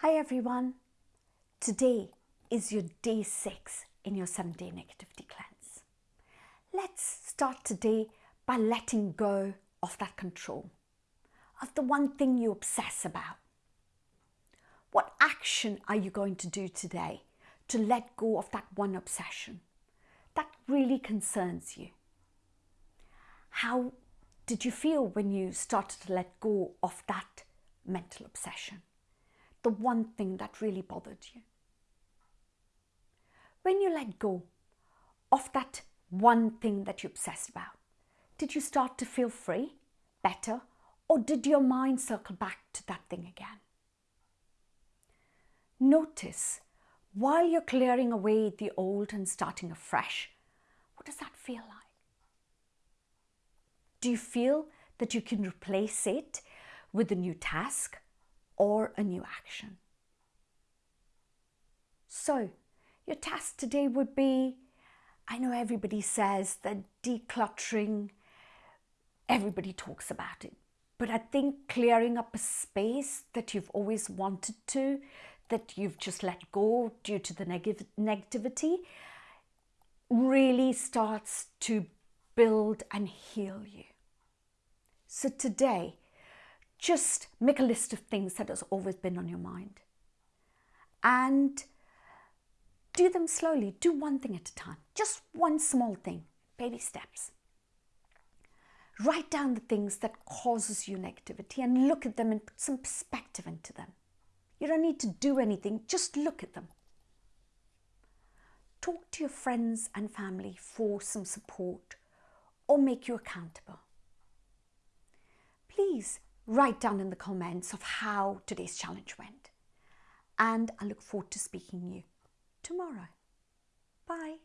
Hi everyone. Today is your day six in your seven day negativity cleanse. Let's start today by letting go of that control, of the one thing you obsess about. What action are you going to do today to let go of that one obsession that really concerns you? How did you feel when you started to let go of that mental obsession? The one thing that really bothered you. When you let go of that one thing that you obsessed about, did you start to feel free, better, or did your mind circle back to that thing again? Notice while you're clearing away the old and starting afresh, what does that feel like? Do you feel that you can replace it with a new task or a new action? So, your task today would be I know everybody says that decluttering, everybody talks about it, but I think clearing up a space that you've always wanted to, that you've just let go due to the negative negativity, really starts to build and heal you. So today, just make a list of things that has always been on your mind. And do them slowly. Do one thing at a time. Just one small thing. Baby steps. Write down the things that causes you negativity and look at them and put some perspective into them. You don't need to do anything, just look at them. Talk to your friends and family for some support or make you accountable please write down in the comments of how today's challenge went. And I look forward to speaking to you tomorrow. Bye.